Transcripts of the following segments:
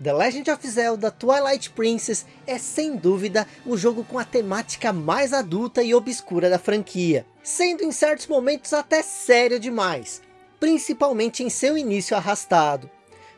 The Legend of Zelda Twilight Princess é sem dúvida o jogo com a temática mais adulta e obscura da franquia, sendo em certos momentos até sério demais, principalmente em seu início arrastado.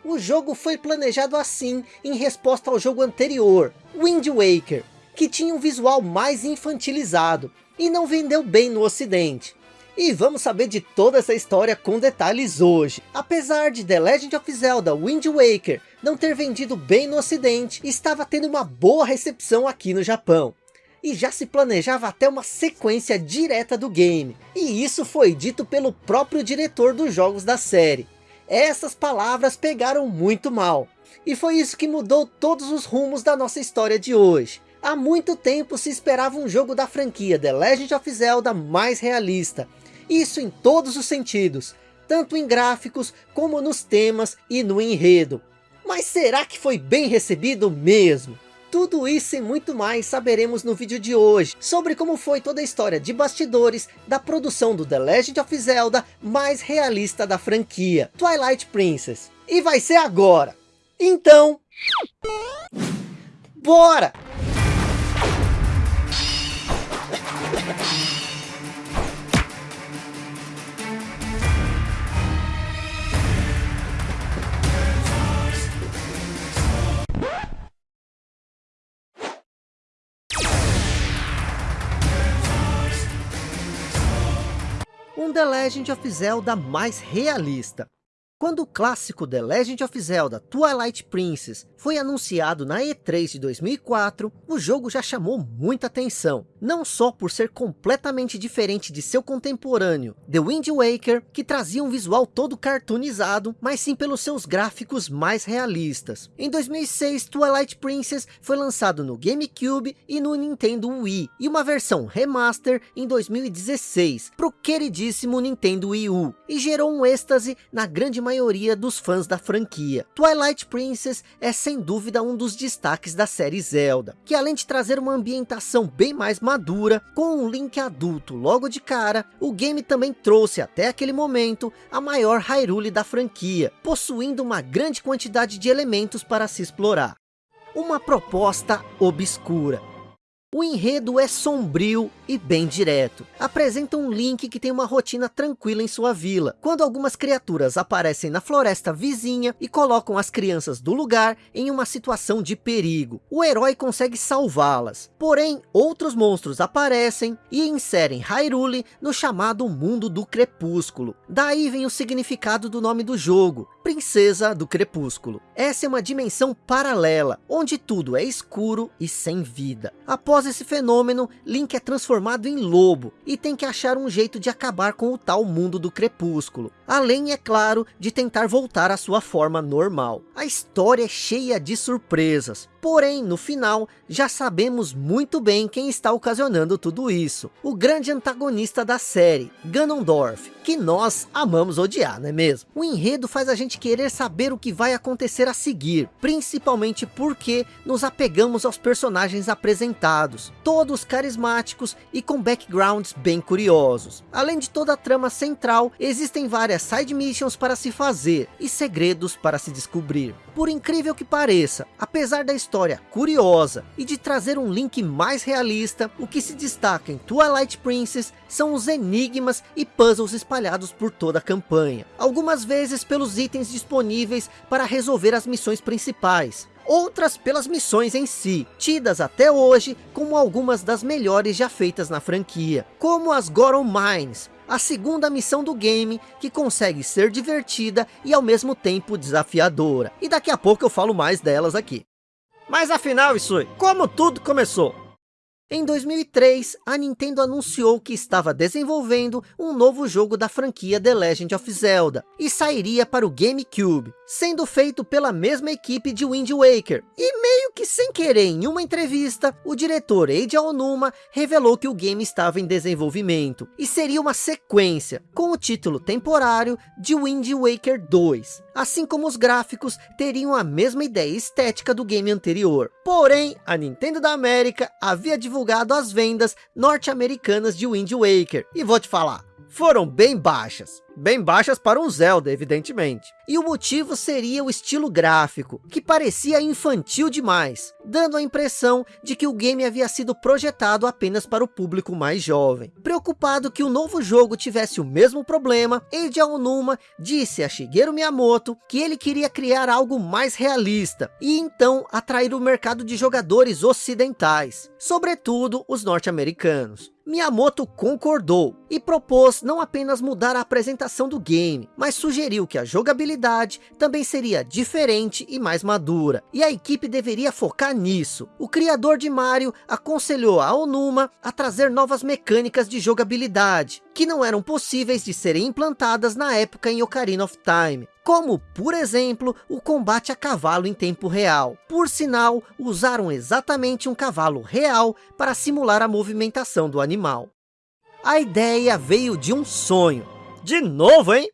O jogo foi planejado assim em resposta ao jogo anterior, Wind Waker, que tinha um visual mais infantilizado e não vendeu bem no ocidente. E vamos saber de toda essa história com detalhes hoje. Apesar de The Legend of Zelda Wind Waker não ter vendido bem no ocidente, estava tendo uma boa recepção aqui no Japão. E já se planejava até uma sequência direta do game. E isso foi dito pelo próprio diretor dos jogos da série. Essas palavras pegaram muito mal. E foi isso que mudou todos os rumos da nossa história de hoje. Há muito tempo se esperava um jogo da franquia The Legend of Zelda mais realista. Isso em todos os sentidos, tanto em gráficos como nos temas e no enredo. Mas será que foi bem recebido mesmo? Tudo isso e muito mais saberemos no vídeo de hoje, sobre como foi toda a história de bastidores da produção do The Legend of Zelda mais realista da franquia, Twilight Princess. E vai ser agora! Então... Bora! Um The Legend of Zelda mais realista. Quando o clássico The Legend of Zelda Twilight Princess foi anunciado na E3 de 2004, o jogo já chamou muita atenção. Não só por ser completamente diferente de seu contemporâneo, The Wind Waker, que trazia um visual todo cartoonizado, mas sim pelos seus gráficos mais realistas. Em 2006, Twilight Princess foi lançado no GameCube e no Nintendo Wii, e uma versão remaster em 2016, para o queridíssimo Nintendo Wii U, e gerou um êxtase na grande maioria maioria dos fãs da franquia. Twilight Princess é sem dúvida um dos destaques da série Zelda, que além de trazer uma ambientação bem mais madura, com um Link adulto logo de cara, o game também trouxe até aquele momento a maior Hyrule da franquia, possuindo uma grande quantidade de elementos para se explorar. Uma proposta obscura, o enredo é sombrio e bem direto. Apresenta um Link que tem uma rotina tranquila em sua vila, quando algumas criaturas aparecem na floresta vizinha e colocam as crianças do lugar em uma situação de perigo. O herói consegue salvá-las, porém outros monstros aparecem e inserem Hyrule no chamado mundo do crepúsculo. Daí vem o significado do nome do jogo, Princesa do Crepúsculo. Essa é uma dimensão paralela, onde tudo é escuro e sem vida. Após esse fenômeno, Link é transformado em lobo e tem que achar um jeito de acabar com o tal mundo do crepúsculo. Além, é claro, de tentar voltar à sua forma normal. A história é cheia de surpresas. Porém, no final, já sabemos muito bem quem está ocasionando tudo isso. O grande antagonista da série, Ganondorf, que nós amamos odiar, não é mesmo? O enredo faz a gente querer saber o que vai acontecer a seguir, principalmente porque nos apegamos aos personagens apresentados, todos carismáticos e com backgrounds bem curiosos. Além de toda a trama central, existem várias side missions para se fazer e segredos para se descobrir. Por incrível que pareça, apesar da história curiosa e de trazer um link mais realista, o que se destaca em Twilight Princess são os enigmas e puzzles espalhados por toda a campanha. Algumas vezes pelos itens disponíveis para resolver as missões principais, outras pelas missões em si, tidas até hoje como algumas das melhores já feitas na franquia, como as Goron Mines, a segunda missão do game, que consegue ser divertida e ao mesmo tempo desafiadora. E daqui a pouco eu falo mais delas aqui. Mas afinal, Isui, como tudo começou? Em 2003, a Nintendo anunciou que estava desenvolvendo um novo jogo da franquia The Legend of Zelda, e sairia para o GameCube, sendo feito pela mesma equipe de Wind Waker. E meio que sem querer em uma entrevista, o diretor Eiji Aonuma revelou que o game estava em desenvolvimento, e seria uma sequência, com o título temporário de Wind Waker 2, assim como os gráficos teriam a mesma ideia estética do game anterior. Porém, a Nintendo da América havia divulgado as vendas norte-americanas de Wind Waker. E vou te falar, foram bem baixas. Bem baixas para um Zelda, evidentemente. E o motivo seria o estilo gráfico, que parecia infantil demais, dando a impressão de que o game havia sido projetado apenas para o público mais jovem. Preocupado que o novo jogo tivesse o mesmo problema, Eiji Aonuma disse a Shigeru Miyamoto que ele queria criar algo mais realista, e então atrair o mercado de jogadores ocidentais, sobretudo os norte-americanos. Miyamoto concordou e propôs não apenas mudar a apresentação do game, mas sugeriu que a jogabilidade também seria diferente e mais madura, e a equipe deveria focar nisso. O criador de Mario aconselhou a Onuma a trazer novas mecânicas de jogabilidade, que não eram possíveis de serem implantadas na época em Ocarina of Time, como, por exemplo, o combate a cavalo em tempo real. Por sinal, usaram exatamente um cavalo real para simular a movimentação do animal. A ideia veio de um sonho. De novo, hein?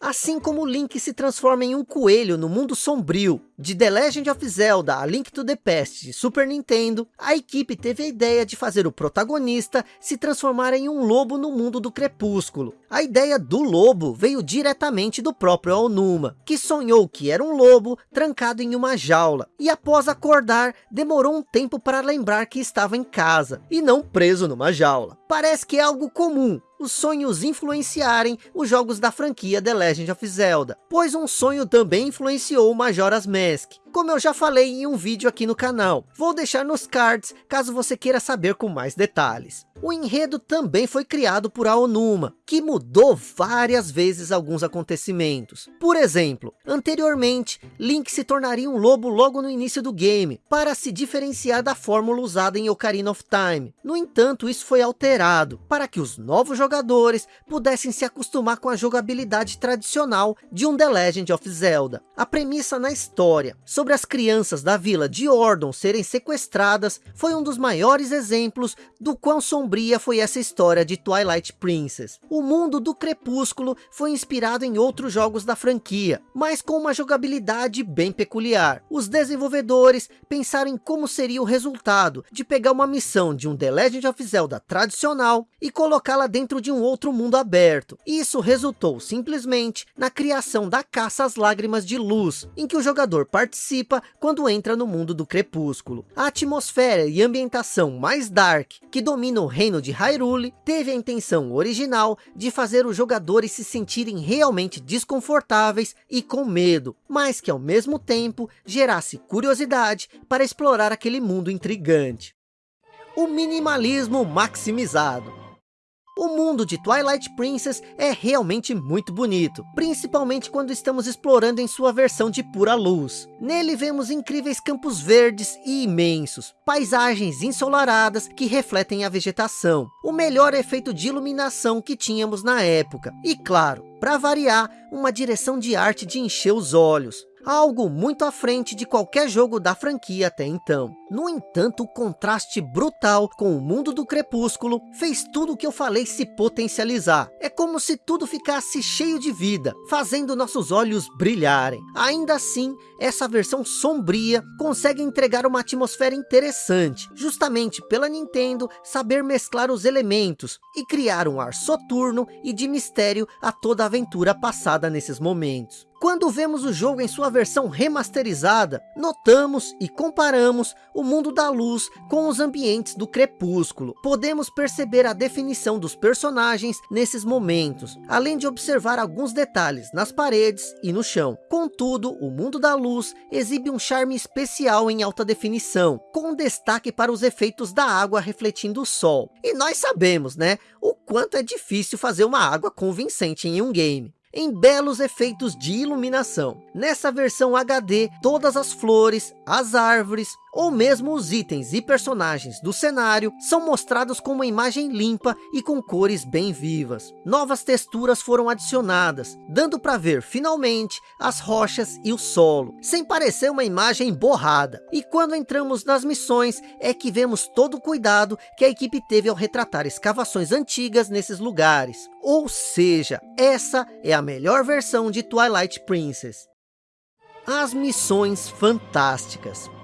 Assim como Link se transforma em um coelho no mundo sombrio de The Legend of Zelda A Link to the Past de Super Nintendo, a equipe teve a ideia de fazer o protagonista se transformar em um lobo no mundo do crepúsculo. A ideia do lobo veio diretamente do próprio Aonuma, que sonhou que era um lobo trancado em uma jaula, e após acordar, demorou um tempo para lembrar que estava em casa, e não preso numa jaula. Parece que é algo comum, os sonhos influenciarem os jogos da franquia The Legend of Zelda, pois um sonho também influenciou Majora's Mask, como eu já falei em um vídeo aqui no canal. Vou deixar nos cards, caso você queira saber com mais detalhes. O enredo também foi criado por Aonuma, que mudou várias vezes alguns acontecimentos. Por exemplo, anteriormente, Link se tornaria um lobo logo no início do game, para se diferenciar da fórmula usada em Ocarina of Time. No entanto, isso foi alterado, para que os novos jogadores pudessem se acostumar com a jogabilidade tradicional de um The Legend of Zelda. A premissa na história, sobre sobre as crianças da vila de Ordon serem sequestradas foi um dos maiores exemplos do quão sombria foi essa história de Twilight Princess. O mundo do Crepúsculo foi inspirado em outros jogos da franquia, mas com uma jogabilidade bem peculiar. Os desenvolvedores pensaram em como seria o resultado de pegar uma missão de um The Legend of Zelda tradicional e colocá-la dentro de um outro mundo aberto. Isso resultou simplesmente na criação da Caça às Lágrimas de Luz, em que o jogador participa participa quando entra no mundo do crepúsculo. A atmosfera e ambientação mais dark que domina o reino de Hyrule teve a intenção original de fazer os jogadores se sentirem realmente desconfortáveis e com medo, mas que ao mesmo tempo gerasse curiosidade para explorar aquele mundo intrigante. O minimalismo maximizado. O mundo de Twilight Princess é realmente muito bonito, principalmente quando estamos explorando em sua versão de pura luz. Nele vemos incríveis campos verdes e imensos, paisagens ensolaradas que refletem a vegetação, o melhor efeito de iluminação que tínhamos na época. E claro, para variar, uma direção de arte de encher os olhos algo muito à frente de qualquer jogo da franquia até então. No entanto, o contraste brutal com o mundo do Crepúsculo fez tudo o que eu falei se potencializar. É como se tudo ficasse cheio de vida, fazendo nossos olhos brilharem. Ainda assim, essa versão sombria consegue entregar uma atmosfera interessante, justamente pela Nintendo saber mesclar os elementos e criar um ar soturno e de mistério a toda aventura passada nesses momentos. Quando vemos o jogo em sua versão remasterizada, notamos e comparamos o mundo da luz com os ambientes do crepúsculo. Podemos perceber a definição dos personagens nesses momentos, além de observar alguns detalhes nas paredes e no chão. Contudo, o mundo da luz exibe um charme especial em alta definição, com destaque para os efeitos da água refletindo o sol. E nós sabemos, né, o quanto é difícil fazer uma água convincente em um game em belos efeitos de iluminação. Nessa versão HD, todas as flores, as árvores, ou mesmo os itens e personagens do cenário são mostrados com uma imagem limpa e com cores bem vivas. Novas texturas foram adicionadas, dando para ver finalmente as rochas e o solo, sem parecer uma imagem borrada. E quando entramos nas missões, é que vemos todo o cuidado que a equipe teve ao retratar escavações antigas nesses lugares. Ou seja, essa é a melhor versão de Twilight Princess. As missões fantásticas.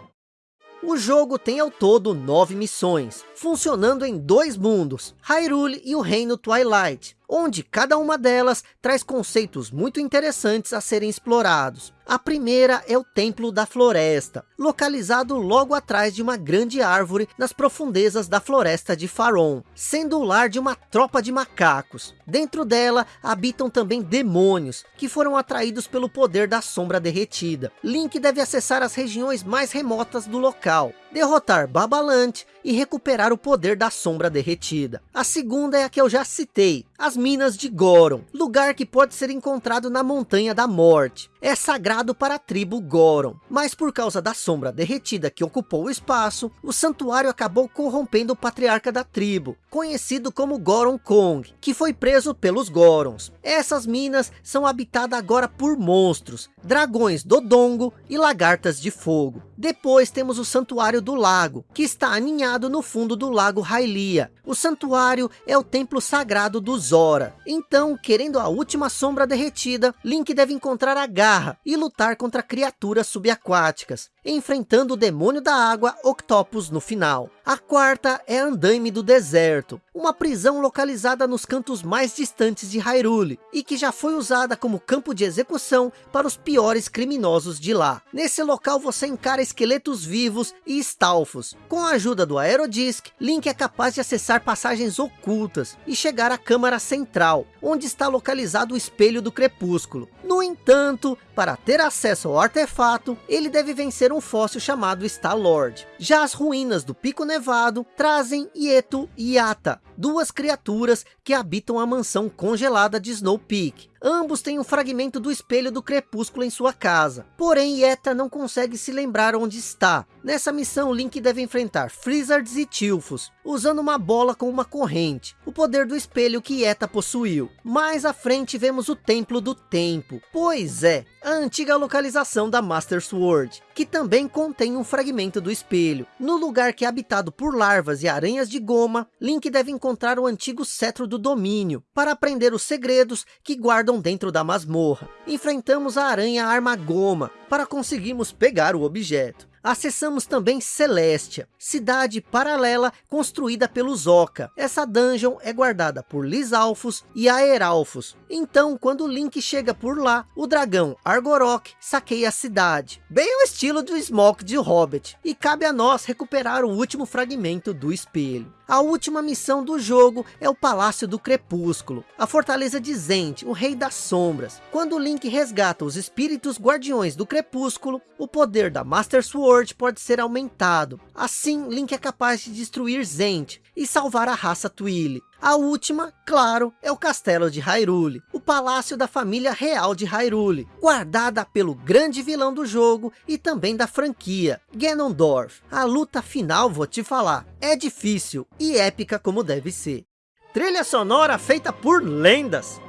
O jogo tem ao todo nove missões, funcionando em dois mundos, Hyrule e o Reino Twilight. Onde cada uma delas traz conceitos muito interessantes a serem explorados. A primeira é o Templo da Floresta, localizado logo atrás de uma grande árvore nas profundezas da floresta de Faron, sendo o lar de uma tropa de macacos. Dentro dela habitam também demônios, que foram atraídos pelo poder da sombra derretida. Link deve acessar as regiões mais remotas do local, derrotar Babalant e recuperar o poder da sombra derretida. A segunda é a que eu já citei, as Minas de Goron, lugar que pode ser encontrado na Montanha da Morte. É sagrado para a tribo Goron, mas por causa da sombra derretida que ocupou o espaço, o santuário acabou corrompendo o patriarca da tribo, conhecido como Goron Kong, que foi preso pelos Gorons. Essas minas são habitadas agora por monstros, dragões Dodongo e lagartas de fogo. Depois temos o Santuário do Lago, que está aninhado no fundo do Lago Hylia. O santuário é o templo sagrado do Zora. Então, querendo a última sombra derretida, Link deve encontrar a garra e lutar contra criaturas subaquáticas, enfrentando o demônio da água Octopus no final. A quarta é Andaime do Deserto, uma prisão localizada nos cantos mais distantes de Hyrule, e que já foi usada como campo de execução para os piores criminosos de lá. Nesse local você encara esqueletos vivos e estalfos. Com a ajuda do Aerodisc, Link é capaz de acessar passagens ocultas e chegar à câmara central, onde está localizado o espelho do crepúsculo. No entanto, para ter acesso ao artefato, ele deve vencer um fóssil chamado Star-Lord. Já as ruínas do Pico Nevado trazem Ieto e Yata, duas criaturas que habitam a mansão congelada de Snow Peak. Ambos têm um fragmento do espelho do crepúsculo em sua casa. Porém, Yeta não consegue se lembrar onde está. Nessa missão, Link deve enfrentar Frizzards e Tilfos, usando uma bola com uma corrente, o poder do espelho que Yeta possuiu. Mais à frente vemos o Templo do Tempo. Pois é, a antiga localização da Master Sword, que também contém um fragmento do espelho. No lugar que é habitado por larvas e aranhas de goma, Link deve encontrar o antigo cetro do domínio, para aprender os segredos que guardam dentro da masmorra. Enfrentamos a aranha Arma Goma, para conseguirmos pegar o objeto. Acessamos também Celestia, cidade paralela construída pelos Oca. Essa dungeon é guardada por Lisalfos e Aeralfos. Então, quando Link chega por lá, o dragão Argorok saqueia a cidade. Bem o estilo do Smoke de Hobbit. E cabe a nós recuperar o último fragmento do espelho. A última missão do jogo é o Palácio do Crepúsculo, a fortaleza de Zend, o Rei das Sombras. Quando Link resgata os espíritos guardiões do Crepúsculo, o poder da Master Sword pode ser aumentado. Assim, Link é capaz de destruir Zend e salvar a raça Twili. A última, claro, é o castelo de Hyrule, o palácio da família real de Hyrule, guardada pelo grande vilão do jogo e também da franquia, Ganondorf. A luta final, vou te falar, é difícil e épica como deve ser. Trilha sonora feita por lendas.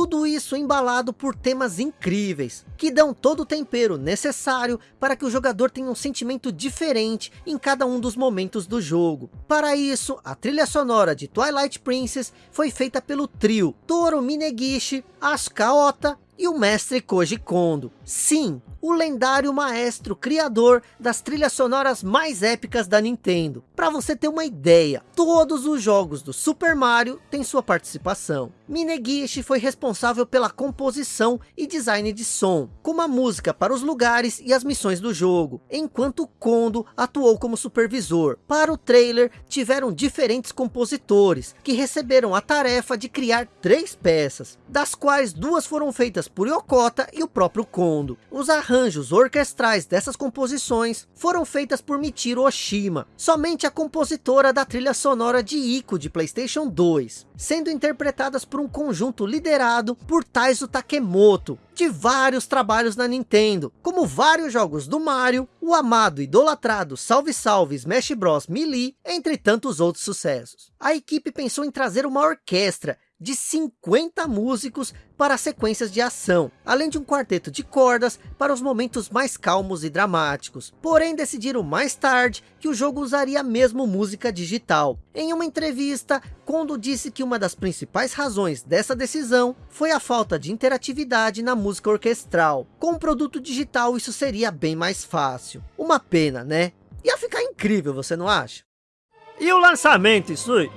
Tudo isso embalado por temas incríveis, que dão todo o tempero necessário para que o jogador tenha um sentimento diferente em cada um dos momentos do jogo. Para isso, a trilha sonora de Twilight Princess foi feita pelo trio Toru Minegishi, Asuka Ota e o mestre Koji Kondo. Sim, o lendário maestro criador das trilhas sonoras mais épicas da Nintendo. Para você ter uma ideia, todos os jogos do Super Mario têm sua participação. Minegishi foi responsável pela composição e design de som, como a música para os lugares e as missões do jogo, enquanto Kondo atuou como supervisor. Para o trailer, tiveram diferentes compositores, que receberam a tarefa de criar três peças, das quais duas foram feitas por Yokota e o próprio Kondo. Os arranjos orquestrais dessas composições foram feitas por Michiro Oshima, somente a compositora da trilha sonora de Ico de Playstation 2, sendo interpretadas por um conjunto liderado por Taizo Takemoto, de vários trabalhos na Nintendo, como vários jogos do Mario, o amado idolatrado Salve Salve Smash Bros Melee, entre tantos outros sucessos. A equipe pensou em trazer uma orquestra de 50 músicos para sequências de ação, além de um quarteto de cordas para os momentos mais calmos e dramáticos. Porém, decidiram mais tarde que o jogo usaria mesmo música digital. Em uma entrevista, Kondo disse que uma das principais razões dessa decisão foi a falta de interatividade na música orquestral. Com o produto digital isso seria bem mais fácil. Uma pena, né? Ia ficar incrível, você não acha? E o lançamento, Isui?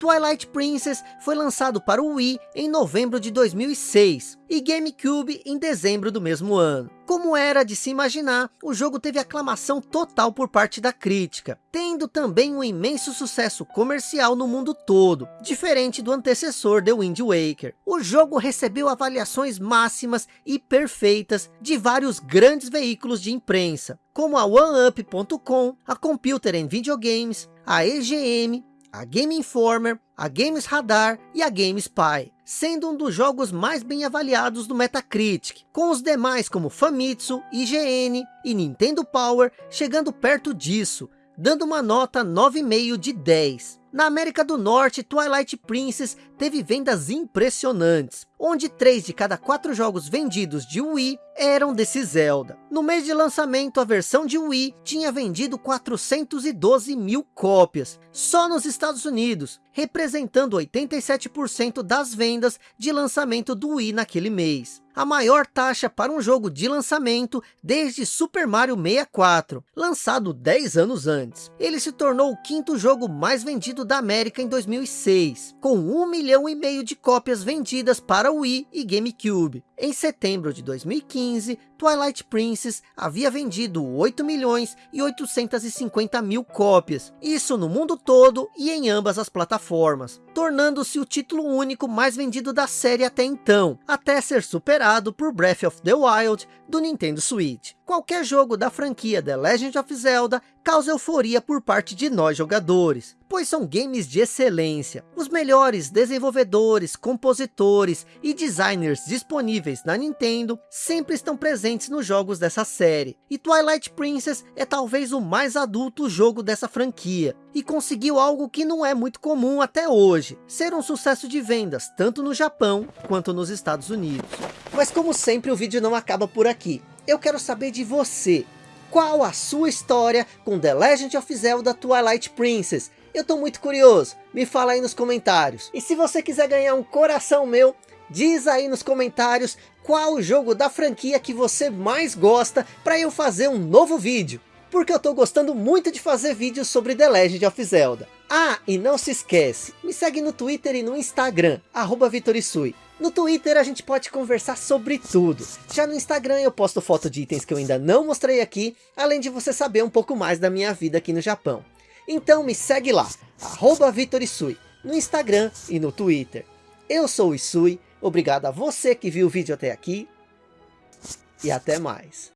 Twilight Princess foi lançado para o Wii em novembro de 2006 e GameCube em dezembro do mesmo ano. Como era de se imaginar, o jogo teve aclamação total por parte da crítica, tendo também um imenso sucesso comercial no mundo todo, diferente do antecessor The Wind Waker. O jogo recebeu avaliações máximas e perfeitas de vários grandes veículos de imprensa, como a OneUp.com, a Computer and Video Games, a EGM, a Game Informer, a Games Radar e a GameSpy, sendo um dos jogos mais bem avaliados do Metacritic, com os demais como Famitsu, IGN e Nintendo Power chegando perto disso, dando uma nota 9,5 de 10. Na América do Norte, Twilight Princess teve vendas impressionantes, onde 3 de cada 4 jogos vendidos de Wii eram desse Zelda. No mês de lançamento, a versão de Wii tinha vendido 412 mil cópias, só nos Estados Unidos, representando 87% das vendas de lançamento do Wii naquele mês. A maior taxa para um jogo de lançamento desde Super Mario 64, lançado 10 anos antes. Ele se tornou o quinto jogo mais vendido da América em 2006, com 1 milhão e meio de cópias vendidas para Wii e GameCube. Em setembro de 2015, Twilight Princess havia vendido 8 milhões e 850 mil cópias, isso no mundo todo e em ambas as plataformas, tornando-se o título único mais vendido da série até então, até ser superado por Breath of the Wild do Nintendo Switch. Qualquer jogo da franquia The Legend of Zelda causa euforia por parte de nós jogadores, pois são games de excelência. Os melhores desenvolvedores, compositores e designers disponíveis na Nintendo sempre estão presentes nos jogos dessa série. E Twilight Princess é talvez o mais adulto jogo dessa franquia, e conseguiu algo que não é muito comum até hoje, ser um sucesso de vendas, tanto no Japão quanto nos Estados Unidos. Mas como sempre o vídeo não acaba por aqui eu quero saber de você. Qual a sua história com The Legend of Zelda Twilight Princess? Eu tô muito curioso, me fala aí nos comentários. E se você quiser ganhar um coração meu, diz aí nos comentários qual o jogo da franquia que você mais gosta para eu fazer um novo vídeo. Porque eu tô gostando muito de fazer vídeos sobre The Legend of Zelda. Ah, e não se esquece, me segue no Twitter e no Instagram, arroba Vitorisui. No Twitter a gente pode conversar sobre tudo. Já no Instagram eu posto foto de itens que eu ainda não mostrei aqui, além de você saber um pouco mais da minha vida aqui no Japão. Então me segue lá, arroba Vitorisui, no Instagram e no Twitter. Eu sou o Isui, obrigado a você que viu o vídeo até aqui, e até mais.